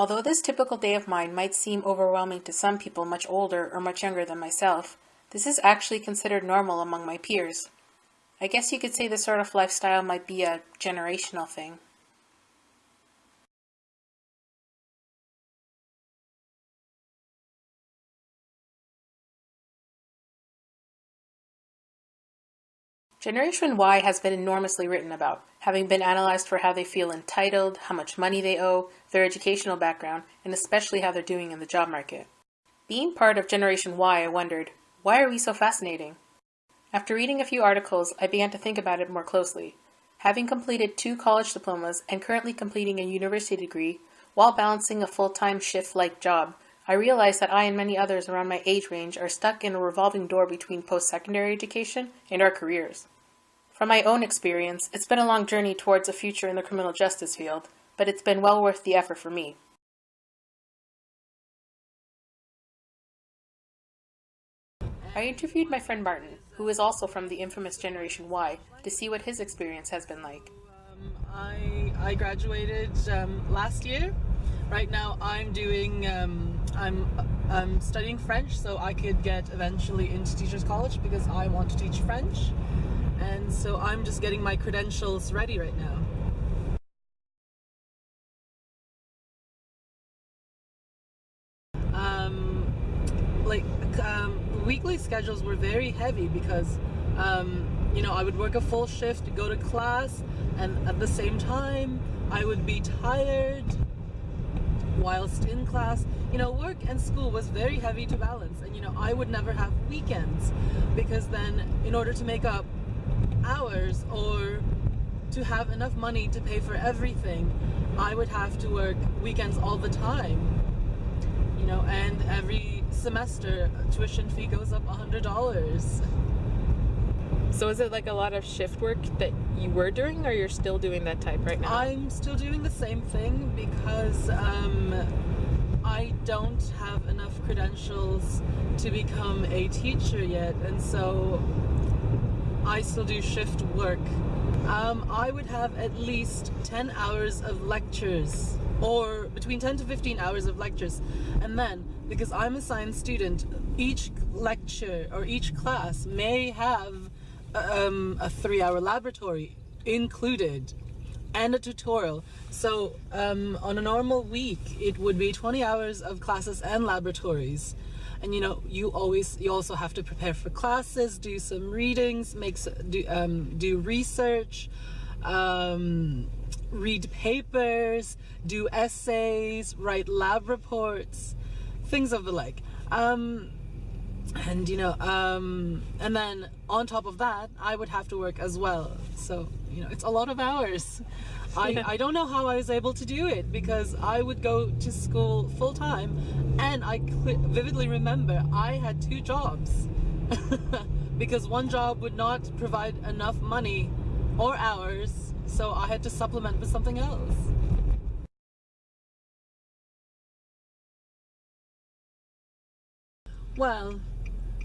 Although this typical day of mine might seem overwhelming to some people much older or much younger than myself, this is actually considered normal among my peers. I guess you could say this sort of lifestyle might be a generational thing. Generation Y has been enormously written about, having been analyzed for how they feel entitled, how much money they owe, their educational background, and especially how they're doing in the job market. Being part of Generation Y, I wondered, why are we so fascinating? After reading a few articles, I began to think about it more closely. Having completed two college diplomas and currently completing a university degree, while balancing a full-time shift-like job, I realized that I and many others around my age range are stuck in a revolving door between post-secondary education and our careers. From my own experience, it's been a long journey towards a future in the criminal justice field, but it's been well worth the effort for me. I interviewed my friend Martin, who is also from the infamous Generation Y, to see what his experience has been like. Um, I, I graduated um, last year. Right now I'm doing, um, I'm, I'm studying French so I could get eventually into Teachers College because I want to teach French and so I'm just getting my credentials ready right now. Um, like um, weekly schedules were very heavy because um, you know I would work a full shift go to class and at the same time I would be tired whilst in class you know work and school was very heavy to balance and you know I would never have weekends because then in order to make up hours or to have enough money to pay for everything, I would have to work weekends all the time. You know, and every semester tuition fee goes up a hundred dollars. So is it like a lot of shift work that you were doing or you're still doing that type right now? I'm still doing the same thing because um, I don't have enough credentials to become a teacher yet and so I still do shift work. Um, I would have at least 10 hours of lectures or between 10 to 15 hours of lectures. And then, because I'm a science student, each lecture or each class may have um, a three hour laboratory included and a tutorial. So um, on a normal week, it would be 20 hours of classes and laboratories and you know you always you also have to prepare for classes do some readings make do um, do research um, read papers do essays write lab reports things of the like um, and you know um, and then on top of that I would have to work as well. So you know it's a lot of hours. I, I don't know how I was able to do it because I would go to school full time and I vividly remember I had two jobs. Because one job would not provide enough money or hours so I had to supplement with something else. Well,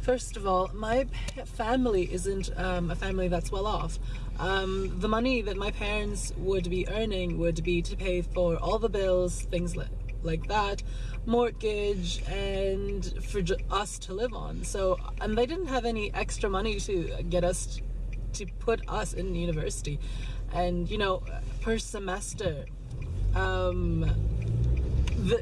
First of all, my family isn't um, a family that's well off. Um, the money that my parents would be earning would be to pay for all the bills, things like, like that, mortgage, and for us to live on. So, and they didn't have any extra money to get us to put us in university. And, you know, per semester, um, the,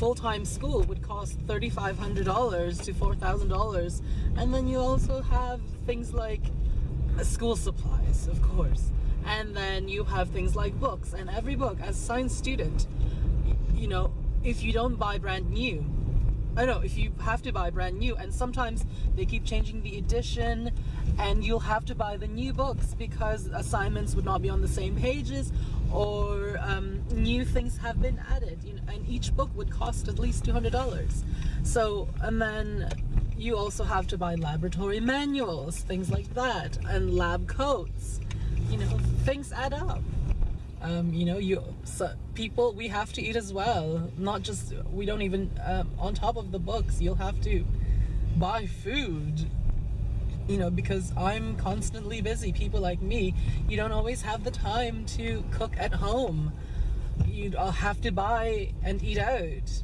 full-time school would cost $3,500 to $4,000 and then you also have things like school supplies of course. And then you have things like books. And every book as a science student you know if you don't buy brand new I know if you have to buy brand new and sometimes they keep changing the edition and you'll have to buy the new books because assignments would not be on the same pages or um, new things have been added you know, and each book would cost at least $200 so and then you also have to buy laboratory manuals things like that and lab coats you know things add up Um, you know, you so people we have to eat as well. Not just we don't even um, on top of the books. You'll have to buy food. You know, because I'm constantly busy. People like me, you don't always have the time to cook at home. You will have to buy and eat out.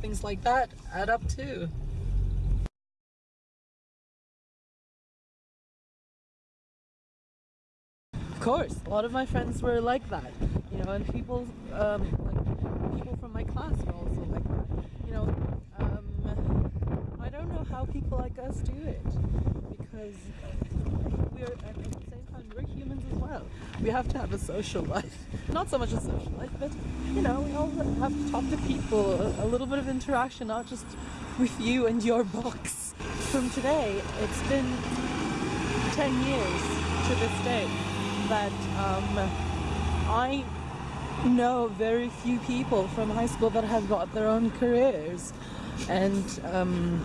Things like that add up too. Course, a lot of my friends were like that, you know, and people, um, like people from my class were also like that, you know. Um, I don't know how people like us do it because we're at the same time we're humans as well. We have to have a social life, not so much a social life, but you know, we all have to talk to people, a, a little bit of interaction, not just with you and your books. From today, it's been 10 years to this day that um, I know very few people from high school that have got their own careers, and um,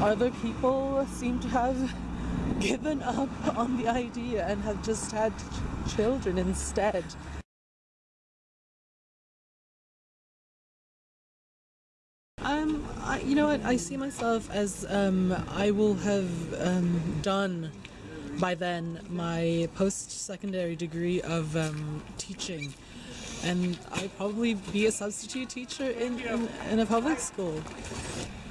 other people seem to have given up on the idea and have just had ch- children instead. Um, I, you know what? I see myself as um, I will have um, done by then my post-secondary degree of um, teaching and I'd probably be a substitute teacher in, in, in a public school.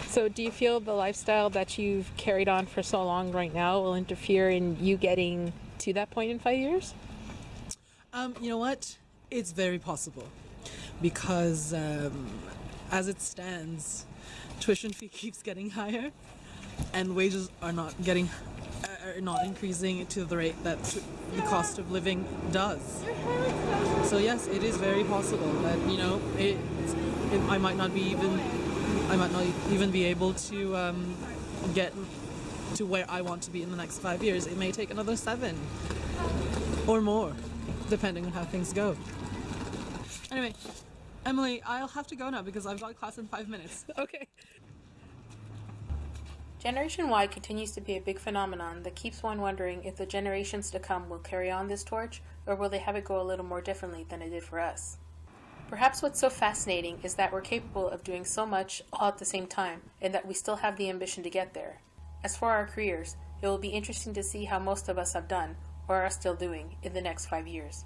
So, do you feel the lifestyle that you've carried on for so long right now will interfere in you getting to that point in five years? Um, you know what? It's very possible because um, as it stands, tuition fee keeps getting higher and wages are not getting are not increasing to the rate that the cost of living does. So yes, it is very possible that you know it, it I might not be even I might not even be able to um, get to where I want to be in the next five years. It may take another seven or more, depending on how things go. Anyway, Emily, I'll have to go now because I've got class in five minutes. Okay. Generation Y continues to be a big phenomenon that keeps one wondering if the generations to come will carry on this torch, or will they have it go a little more differently than it did for us. Perhaps what's so fascinating is that we're capable of doing so much all at the same time, and that we still have the ambition to get there. As for our careers, it will be interesting to see how most of us have done, or are still doing, in the next five years.